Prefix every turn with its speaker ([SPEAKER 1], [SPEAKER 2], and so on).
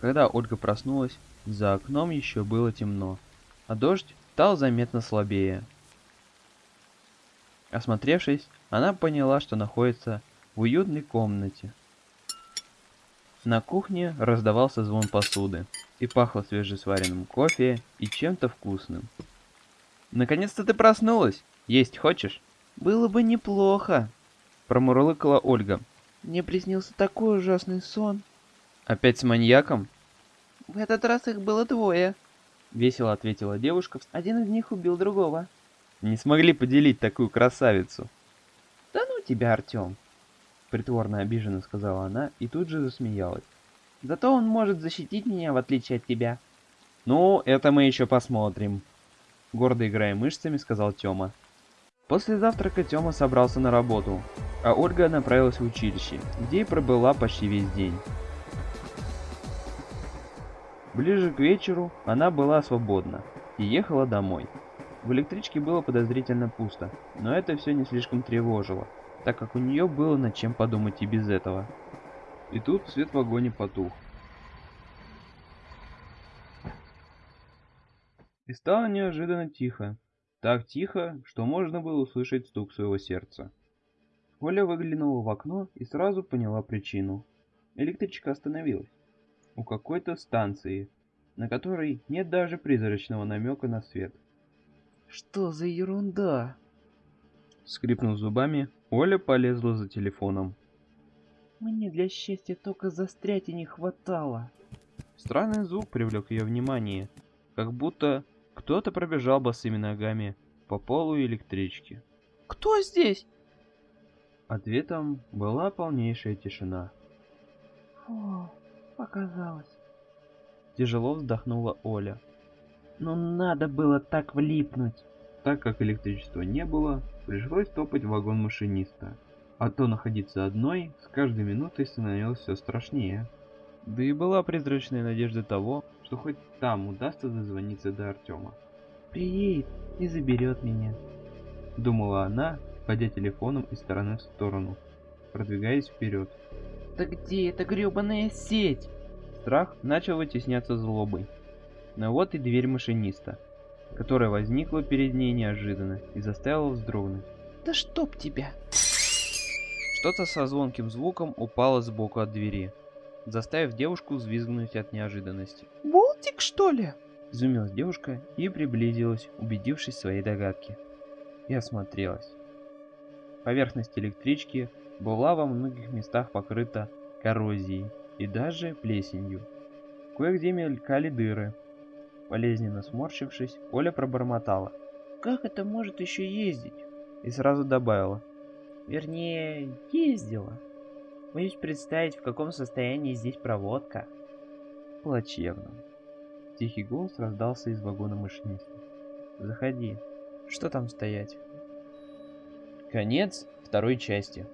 [SPEAKER 1] Когда Ольга проснулась, за окном еще было темно, а дождь стал заметно слабее. Осмотревшись, она поняла, что находится в уютной комнате. На кухне раздавался звон посуды и пахло свежесваренным кофе и чем-то вкусным. «Наконец-то ты проснулась! Есть хочешь?» «Было бы неплохо!» Промурлыкала Ольга. «Мне приснился такой ужасный сон!» «Опять с маньяком?» «В этот раз их было двое!» Весело ответила девушка. «Один из них убил другого!» «Не смогли поделить такую красавицу!» «Да ну тебя, Артем!» Притворно обиженно сказала она и тут же засмеялась. «Зато он может защитить меня, в отличие от тебя!» «Ну, это мы еще посмотрим!» Гордо играя мышцами, сказал Тёма. После завтрака Тёма собрался на работу, а Ольга направилась в училище, где и пробыла почти весь день. Ближе к вечеру она была свободна и ехала домой. В электричке было подозрительно пусто, но это все не слишком тревожило, так как у нее было над чем подумать и без этого. И тут свет в вагоне потух. И стало неожиданно тихо. Так тихо, что можно было услышать стук своего сердца. Оля выглянула в окно и сразу поняла причину. Электричка остановилась. У какой-то станции, на которой нет даже призрачного намека на свет. «Что за ерунда?» Скрипнув зубами, Оля полезла за телефоном. «Мне для счастья только застрять и не хватало». Странный звук привлек ее внимание, как будто кто-то пробежал босыми ногами по полу электрички. «Кто здесь?» Ответом была полнейшая тишина. «Фу, показалось». Тяжело вздохнула Оля. «Ну надо было так влипнуть!» Так как электричества не было, пришлось топать в вагон машиниста. А то находиться одной с каждой минутой становилось все страшнее. Да и была призрачная надежда того, что хоть там удастся дозвониться до Артема. «Приедет и заберет меня», — думала она, ходя телефоном из стороны в сторону, продвигаясь вперед. «Да где эта гребаная сеть?» Страх начал вытесняться злобой. Но вот и дверь машиниста, которая возникла перед ней неожиданно и заставила вздрогнуть. «Да чтоб тебя!» Что-то со звонким звуком упало сбоку от двери, заставив девушку взвизгнуть от неожиданности. «Болтик, что ли?» Изумилась девушка и приблизилась, убедившись в своей догадке. И осмотрелась. Поверхность электрички была во многих местах покрыта коррозией и даже плесенью. Кое-где мелькали дыры. Болезненно сморщившись, Оля пробормотала. «Как это может еще ездить?» И сразу добавила. «Вернее, ездила. Боюсь представить, в каком состоянии здесь проводка». «Плачевно», Тихий голос раздался из вагона машиниста. «Заходи. Что там стоять?» Конец второй части.